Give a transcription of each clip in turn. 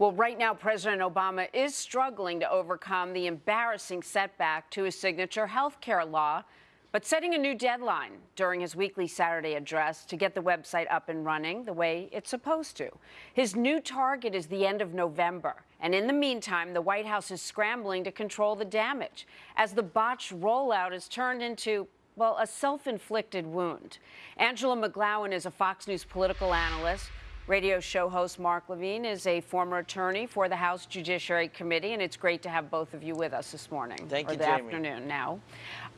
Well, right now, President Obama is struggling to overcome the embarrassing setback to his signature health care law, but setting a new deadline during his weekly Saturday address to get the website up and running the way it's supposed to. His new target is the end of November. And in the meantime, the White House is scrambling to control the damage as the botched rollout is turned into well, a self inflicted wound. Angela McGlowan is a Fox News political analyst Radio show host Mark Levine is a former attorney for the House Judiciary Committee, and it's great to have both of you with us this morning. Thank or you, the Jamie. afternoon now.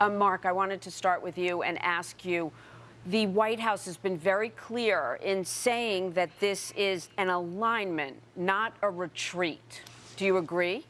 Um, Mark, I wanted to start with you and ask you. The White House has been very clear in saying that this is an alignment, not a retreat. Do you agree?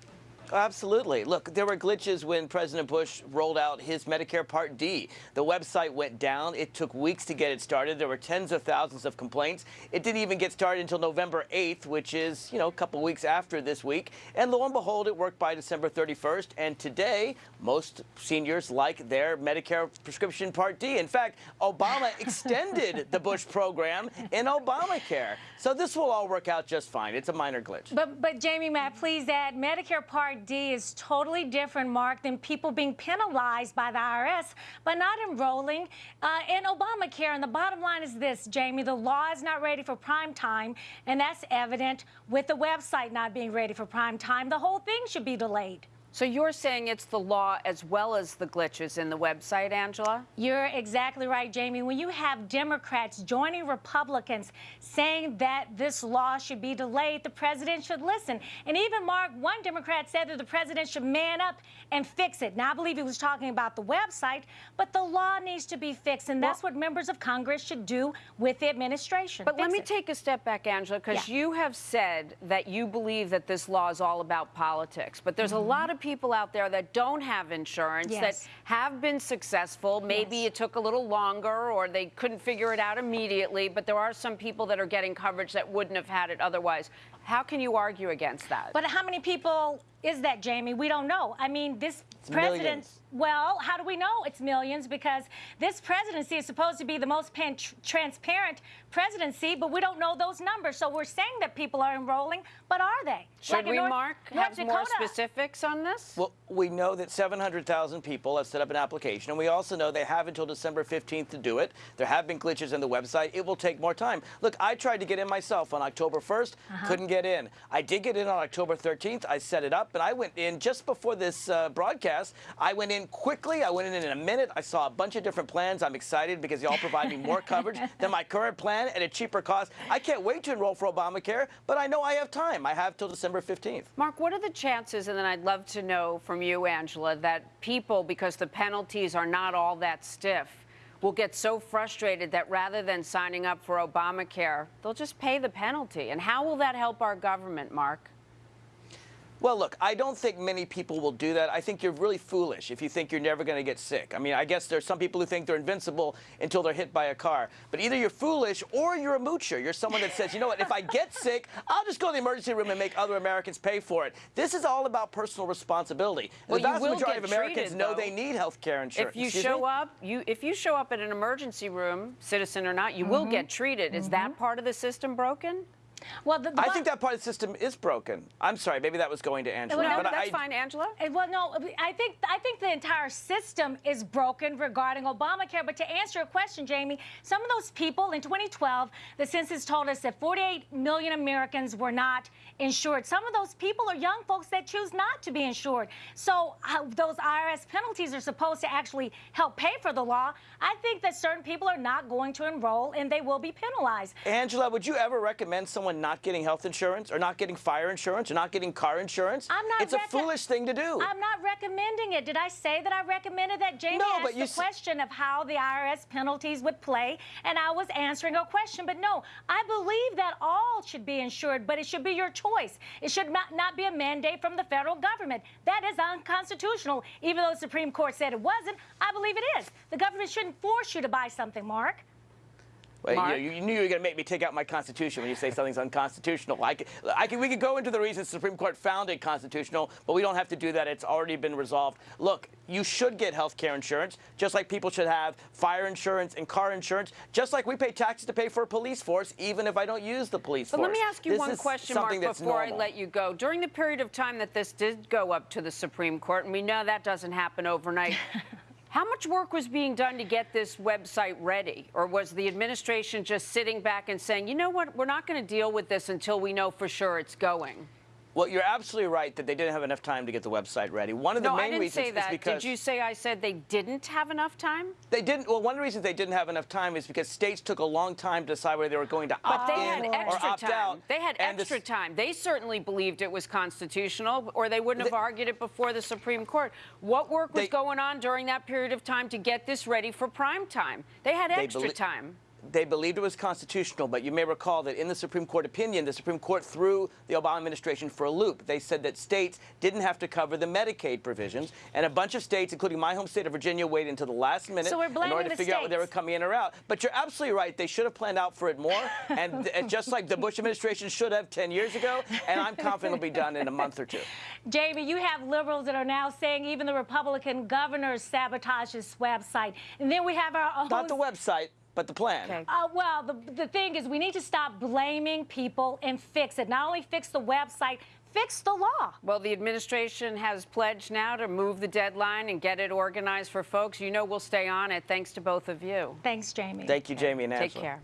Absolutely. Look, there were glitches when President Bush rolled out his Medicare Part D. The website went down. It took weeks to get it started. There were tens of thousands of complaints. It didn't even get started until November 8th, which is, you know, a couple weeks after this week. And lo and behold, it worked by December 31st. And today, most seniors like their Medicare prescription Part D. In fact, Obama extended the Bush program in Obamacare. So this will all work out just fine. It's a minor glitch. But, but Jamie, Matt, please add Medicare Part D is totally different, Mark, than people being penalized by the IRS by not enrolling uh, in Obamacare. And the bottom line is this, Jamie, the law is not ready for prime time, and that's evident with the website not being ready for prime time. The whole thing should be delayed. So you're saying it's the law as well as the glitches in the website, Angela? You're exactly right, Jamie. When you have Democrats joining Republicans saying that this law should be delayed, the president should listen. And even Mark, one Democrat said that the president should man up and fix it. Now, I believe he was talking about the website, but the law needs to be fixed. And that's well, what members of Congress should do with the administration. But fix let me it. take a step back, Angela, because yeah. you have said that you believe that this law is all about politics. But there's mm -hmm. a lot of people out there that don't have insurance yes. that have been successful. Maybe yes. it took a little longer or they couldn't figure it out immediately, but there are some people that are getting coverage that wouldn't have had it otherwise. How can you argue against that? But how many people is that, Jamie? We don't know. I mean, this it's president. Millions. Well, how do we know it's millions? Because this presidency is supposed to be the most tr transparent presidency, but we don't know those numbers. So we're saying that people are enrolling, but are they? Should like we, North, Mark, North have Dakota. more specifics on this? Well, we know that 700,000 people have set up an application, and we also know they have until December 15th to do it. There have been glitches in the website. It will take more time. Look, I tried to get in myself on October 1st, uh -huh. couldn't get in. I did get in on October 13th. I set it up, and I went in just before this uh, broadcast. I went in quickly. I went in in a minute. I saw a bunch of different plans. I'm excited because y'all provide me more coverage than my current plan at a cheaper cost. I can't wait to enroll for Obamacare, but I know I have time. I have till December 15th. Mark, what are the chances, and then I'd love to know from you, Angela, that people, because the penalties are not all that stiff, will get so frustrated that rather than signing up for Obamacare, they'll just pay the penalty. And how will that help our government, Mark? Well, look, I don't think many people will do that. I think you're really foolish if you think you're never going to get sick. I mean, I guess there's some people who think they're invincible until they're hit by a car. But either you're foolish or you're a moocher. You're someone that says, you know what, if I get sick, I'll just go to the emergency room and make other Americans pay for it. This is all about personal responsibility. Well, the vast you will majority of Americans treated, know though. they need health care insurance. If you Excuse show me? up, you if you show up at an emergency room, citizen or not, you Mm-hmm. will get treated. Is that part of the system broken? Well, the, the I think that part of the system is broken. I'm sorry, maybe that was going to Angela. No, but that's I, fine, Angela. Uh, Well, no, I think I think the entire system is broken regarding Obamacare. But to answer your question, Jamie, some of those people in 2012, the census told us that 48 million Americans were not insured. Some of those people are young folks that choose not to be insured. So uh, those IRS penalties are supposed to actually help pay for the law. I think that certain people are not going to enroll and they will be penalized. Angela, would you ever recommend someone not getting health insurance or not getting fire insurance or not getting car insurance? I'm not It's a foolish thing to do. I'm not recommending it. Did I say that I recommended that? Jamie No, asked but you the question of how the IRS penalties would play, and I was answering a question. But no, I believe that all should be insured, but it should be your choice. It should not, not be a mandate from the federal government. That is unconstitutional, even though the Supreme Court said it wasn't. I believe it is. The government shouldn't force you to buy something, Mark. Well, Mark? you, you knew you were going to make me take out my Constitution when you say something's unconstitutional. I could, I could, we could go into the reasons the Supreme Court found it constitutional, but we don't have to do that. It's already been resolved. Look, you should get health care insurance, just like people should have fire insurance and car insurance, just like we pay taxes to pay for a police force, even if I don't use the police But force. let me ask you This one question, Mark, something that's before I let you go. During the period of time that this did go up to the Supreme Court, and we know that doesn't happen overnight, how much work was being done to get this website ready? Or was the administration just sitting back and saying, you know what, we're not going to deal with this until we know for sure it's going? Well, you're absolutely right that they didn't have enough time to get the website ready. One of the no, main I didn't reasons say is that. because Did you say I said they didn't have enough time? They didn't. Well, one of the reasons they didn't have enough time is because states took a long time to decide whether they were going to But opt they had in or extra opt time. out. They had And extra time. They certainly believed it was constitutional, or they wouldn't have They- argued it before the Supreme Court. What work was They- going on during that period of time to get this ready for prime time? They had extra time. They believed it was constitutional, but you may recall that in the Supreme Court opinion, the Supreme Court threw the Obama administration for a loop. They said that states didn't have to cover the Medicaid provisions, and a bunch of states, including my home state of Virginia, waited until the last minute So we're in order to figure out whether they were coming in or out. But you're absolutely right. They should have planned out for it more, and, and just like the Bush administration should have 10 years ago, and I'm confident it'll be done in a month or two. Jamie, you have liberals that are now saying even the Republican governors sabotage this website. And then we have our own. Not the website, but the plan. Okay. Uh, well, the, the thing is, we need to stop blaming people and fix it. Not only fix the website, fix the law. Well, the administration has pledged now to move the deadline and get it organized for folks. You know we'll stay on it. Thanks to both of you. Thanks, Jamie. Thank you, Jamie and Take Angela. care.